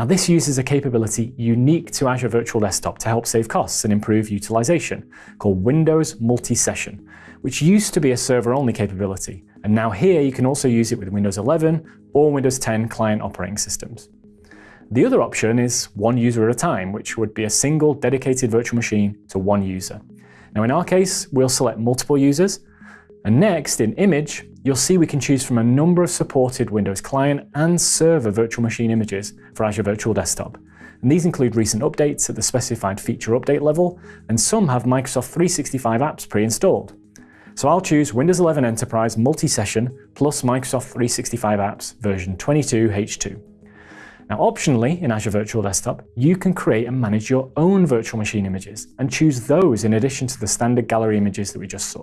Now this uses a capability unique to Azure Virtual Desktop to help save costs and improve utilization, called Windows Multi-Session, which used to be a server-only capability, and now here you can also use it with Windows 11 or Windows 10 client operating systems. The other option is one user at a time, which would be a single dedicated virtual machine to one user. Now in our case, we'll select multiple users, and next, in Image, you'll see we can choose from a number of supported Windows client and server virtual machine images for Azure Virtual Desktop. And these include recent updates at the specified feature update level, and some have Microsoft 365 apps pre-installed. So I'll choose Windows 11 Enterprise Multi-Session plus Microsoft 365 apps version 22H2. Now optionally, in Azure Virtual Desktop, you can create and manage your own virtual machine images and choose those in addition to the standard gallery images that we just saw.